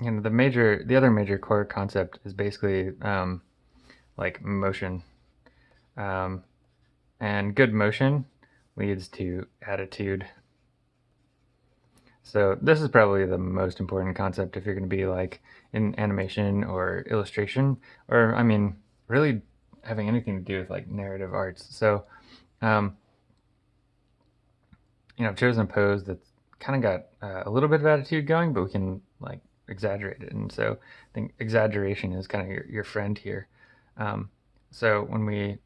you know, the major, the other major core concept is basically um, like motion. Um, and good motion leads to attitude. So this is probably the most important concept if you're going to be like in animation or illustration, or I mean, really having anything to do with like narrative arts. So, um, you know, I've chosen a pose that's kind of got uh, a little bit of attitude going, but we can like exaggerate it. And so I think exaggeration is kind of your, your friend here. Um, so when we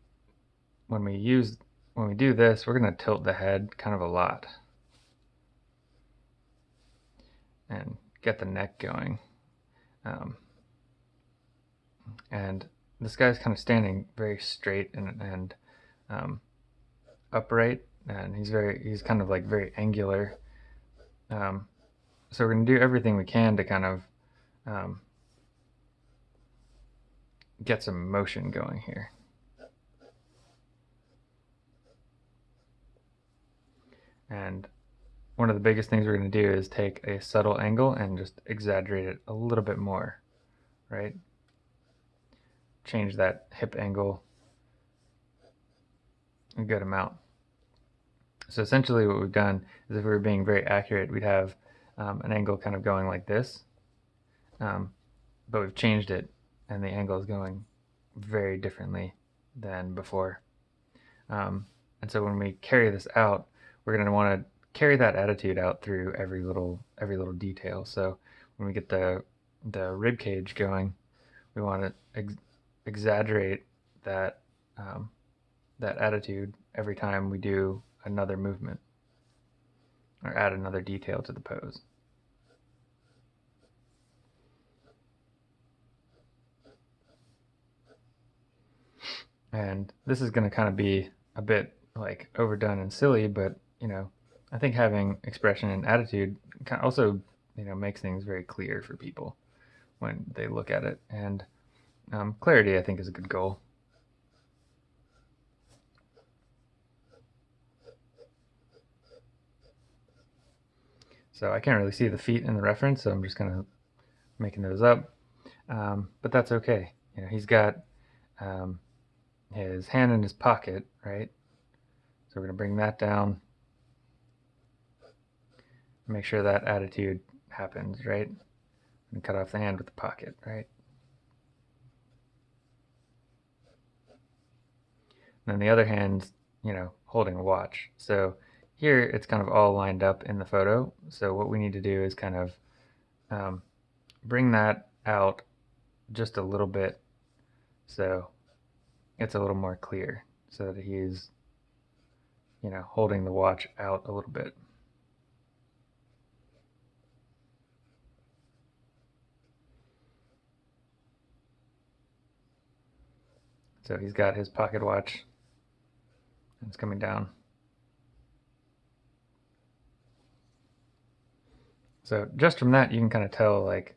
when we use when we do this, we're going to tilt the head kind of a lot and get the neck going. Um, and this guy's kind of standing very straight and, and um, upright, and he's very he's kind of like very angular. Um, so we're going to do everything we can to kind of um, get some motion going here. And one of the biggest things we're going to do is take a subtle angle and just exaggerate it a little bit more, right? Change that hip angle a good amount. So essentially what we've done is if we were being very accurate, we'd have um, an angle kind of going like this, um, but we've changed it and the angle is going very differently than before. Um, and so when we carry this out, we're going to want to carry that attitude out through every little every little detail. So when we get the the rib cage going, we want to ex exaggerate that um, that attitude every time we do another movement or add another detail to the pose. And this is going to kind of be a bit like overdone and silly, but you know, I think having expression and attitude also, you know, makes things very clear for people when they look at it. And um, clarity, I think, is a good goal. So I can't really see the feet in the reference, so I'm just kind of making those up. Um, but that's okay. You know, he's got um, his hand in his pocket, right? So we're going to bring that down make sure that attitude happens, right? And cut off the hand with the pocket, right? And then the other hand's, you know, holding a watch. So here it's kind of all lined up in the photo. So what we need to do is kind of um, bring that out just a little bit so it's a little more clear so that he's, you know, holding the watch out a little bit. So he's got his pocket watch. And it's coming down. So just from that, you can kind of tell, like,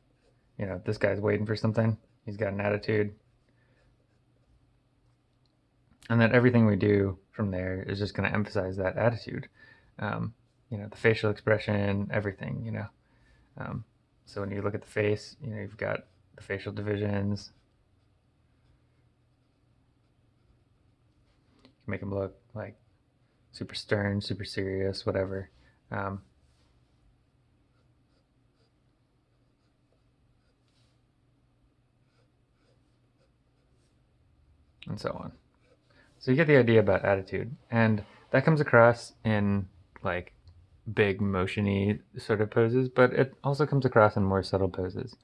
you know, this guy's waiting for something. He's got an attitude. And then everything we do from there is just going to emphasize that attitude. Um, you know, the facial expression, everything, you know. Um, so when you look at the face, you know, you've got the facial divisions, You can make them look like super stern, super serious, whatever. Um, and so on. So you get the idea about attitude, and that comes across in like big motiony sort of poses, but it also comes across in more subtle poses.